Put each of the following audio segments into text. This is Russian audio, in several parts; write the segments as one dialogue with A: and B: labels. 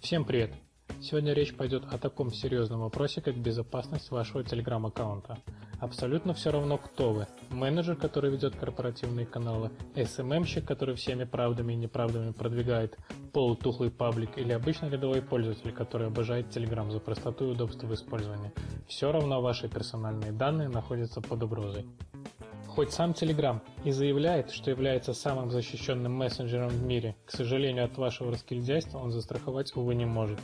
A: Всем привет! Сегодня речь пойдет о таком серьезном вопросе, как безопасность вашего телеграм-аккаунта. Абсолютно все равно, кто вы. Менеджер, который ведет корпоративные каналы, SMM-щик, который всеми правдами и неправдами продвигает полутухлый паблик, или обычный рядовой пользователь, который обожает Telegram за простоту и удобство в использовании. Все равно ваши персональные данные находятся под угрозой. Хоть сам Telegram и заявляет, что является самым защищенным мессенджером в мире, к сожалению, от вашего раскильдяйства он застраховать, увы, не может.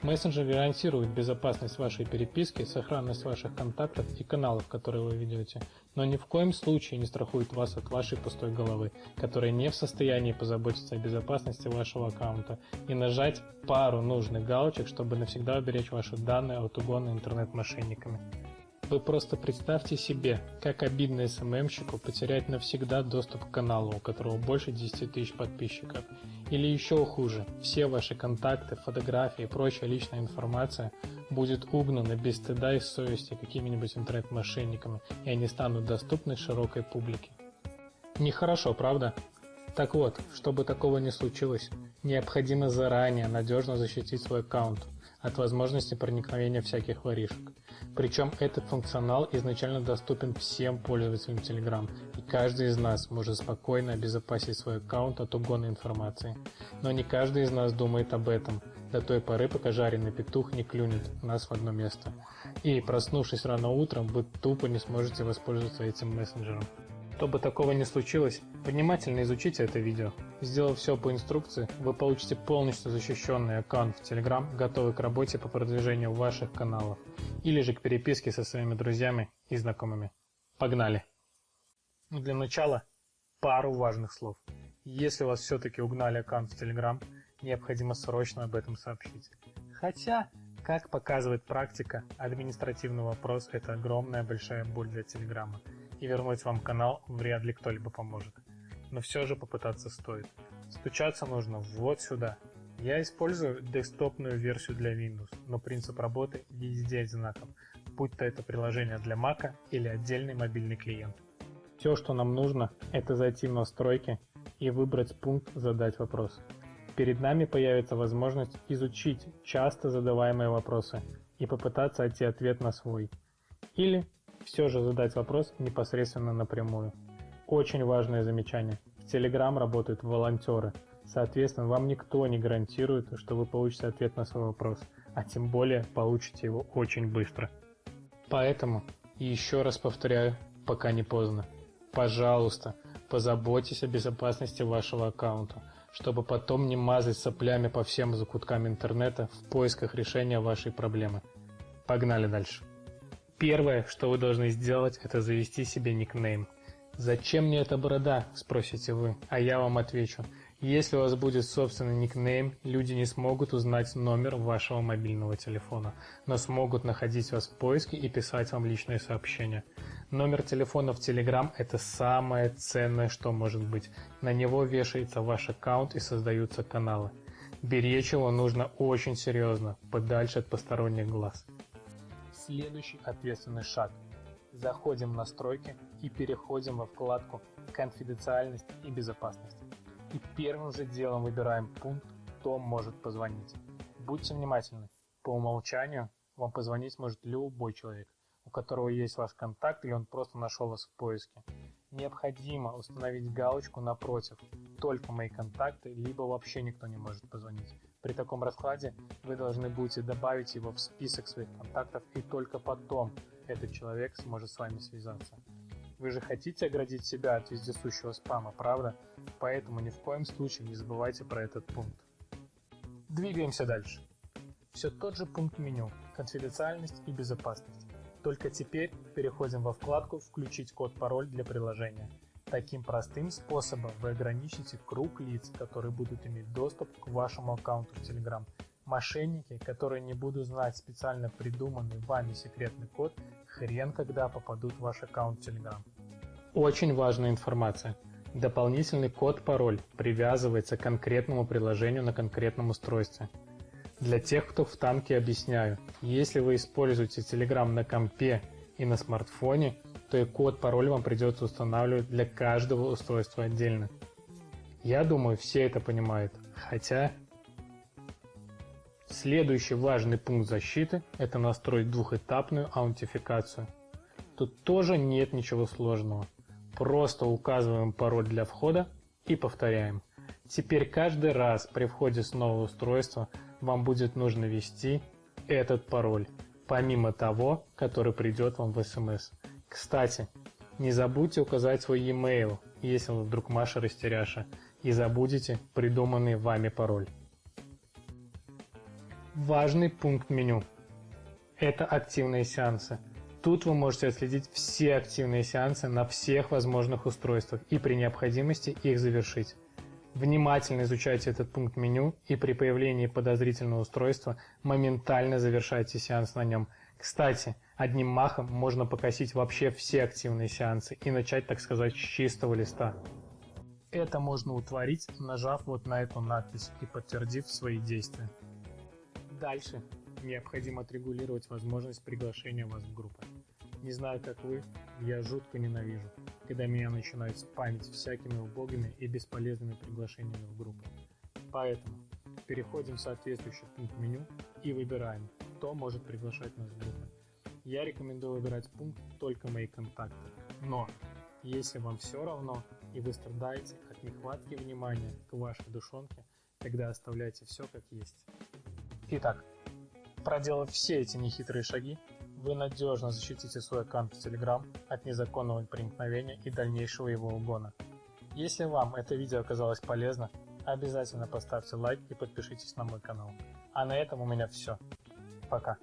A: Мессенджер гарантирует безопасность вашей переписки, сохранность ваших контактов и каналов, которые вы ведете, но ни в коем случае не страхует вас от вашей пустой головы, которая не в состоянии позаботиться о безопасности вашего аккаунта и нажать пару нужных галочек, чтобы навсегда уберечь ваши данные от угона интернет-мошенниками. Вы просто представьте себе, как обидно СММщику потерять навсегда доступ к каналу, у которого больше 10 тысяч подписчиков. Или еще хуже, все ваши контакты, фотографии и прочая личная информация будет угнана без стыда и совести какими-нибудь интернет-мошенниками, и они станут доступны широкой публике. Нехорошо, правда? Так вот, чтобы такого не случилось, необходимо заранее надежно защитить свой аккаунт от возможности проникновения всяких воришек. Причем этот функционал изначально доступен всем пользователям Telegram, и каждый из нас может спокойно обезопасить свой аккаунт от угона информации. Но не каждый из нас думает об этом, до той поры, пока жареный петух не клюнет нас в одно место. И, проснувшись рано утром, вы тупо не сможете воспользоваться этим мессенджером. Чтобы такого не случилось, внимательно изучите это видео. Сделав все по инструкции, вы получите полностью защищенный аккаунт в Telegram, готовый к работе по продвижению ваших каналов, или же к переписке со своими друзьями и знакомыми. Погнали! Ну, для начала пару важных слов. Если вас все-таки угнали аккаунт в Telegram, необходимо срочно об этом сообщить. Хотя, как показывает практика, административный вопрос – это огромная большая боль для Телеграма и вернуть вам канал вряд ли кто-либо поможет. Но все же попытаться стоит. Стучаться нужно вот сюда. Я использую десктопную версию для Windows, но принцип работы везде одинаков, будь то это приложение для Mac или отдельный мобильный клиент. Все, что нам нужно, это зайти в настройки и выбрать пункт «Задать вопрос». Перед нами появится возможность изучить часто задаваемые вопросы и попытаться найти ответ на свой. Или все же задать вопрос непосредственно напрямую. Очень важное замечание. В Telegram работают волонтеры. Соответственно, вам никто не гарантирует, что вы получите ответ на свой вопрос, а тем более получите его очень быстро. Поэтому, еще раз повторяю, пока не поздно, пожалуйста, позаботьтесь о безопасности вашего аккаунта, чтобы потом не мазать соплями по всем закуткам интернета в поисках решения вашей проблемы. Погнали дальше. Первое, что вы должны сделать, это завести себе никнейм. «Зачем мне эта борода?» – спросите вы, а я вам отвечу. Если у вас будет собственный никнейм, люди не смогут узнать номер вашего мобильного телефона, но смогут находить вас в поиске и писать вам личные сообщения. Номер телефона в Telegram – это самое ценное, что может быть. На него вешается ваш аккаунт и создаются каналы. Беречь его нужно очень серьезно, подальше от посторонних глаз. Следующий ответственный шаг. Заходим в настройки и переходим во вкладку «Конфиденциальность и безопасность». И первым же делом выбираем пункт «Кто может позвонить». Будьте внимательны. По умолчанию вам позвонить может любой человек, у которого есть ваш контакт или он просто нашел вас в поиске. Необходимо установить галочку напротив «Только мои контакты», либо вообще никто не может позвонить. При таком раскладе вы должны будете добавить его в список своих контактов и только потом этот человек сможет с вами связаться. Вы же хотите оградить себя от вездесущего спама, правда? Поэтому ни в коем случае не забывайте про этот пункт. Двигаемся дальше. Все тот же пункт меню – конфиденциальность и безопасность. Только теперь переходим во вкладку «Включить код-пароль для приложения». Таким простым способом вы ограничите круг лиц, которые будут иметь доступ к вашему аккаунту в Telegram. Мошенники, которые не будут знать специально придуманный вами секретный код, хрен когда попадут в ваш аккаунт Telegram. Очень важная информация. Дополнительный код-пароль привязывается к конкретному приложению на конкретном устройстве. Для тех, кто в танке объясняю, если вы используете Telegram на компе и на смартфоне, то и код-пароль вам придется устанавливать для каждого устройства отдельно. Я думаю, все это понимают, хотя... Следующий важный пункт защиты – это настроить двухэтапную аутентификацию. Тут тоже нет ничего сложного. Просто указываем пароль для входа и повторяем. Теперь каждый раз при входе с нового устройства вам будет нужно ввести этот пароль, помимо того, который придет вам в смс. Кстати, не забудьте указать свой e-mail, если вы вдруг Маша растеряша, и забудете придуманный вами пароль. Важный пункт меню – это активные сеансы. Тут вы можете отследить все активные сеансы на всех возможных устройствах и при необходимости их завершить. Внимательно изучайте этот пункт меню и при появлении подозрительного устройства моментально завершайте сеанс на нем. Кстати, одним махом можно покосить вообще все активные сеансы и начать, так сказать, с чистого листа. Это можно утворить, нажав вот на эту надпись и подтвердив свои действия. Дальше необходимо отрегулировать возможность приглашения вас в группы. Не знаю, как вы, я жутко ненавижу, когда меня начинают спамить всякими убогими и бесполезными приглашениями в группы. Поэтому переходим в соответствующий пункт меню и выбираем, кто может приглашать нас в группы. Я рекомендую выбирать пункт «Только мои контакты». Но, если вам все равно и вы страдаете от нехватки внимания к вашей душонке, тогда оставляйте все как есть. Итак, проделав все эти нехитрые шаги, вы надежно защитите свой аккаунт в Telegram от незаконного проникновения и дальнейшего его угона. Если вам это видео оказалось полезно, обязательно поставьте лайк и подпишитесь на мой канал. А на этом у меня все. Пока.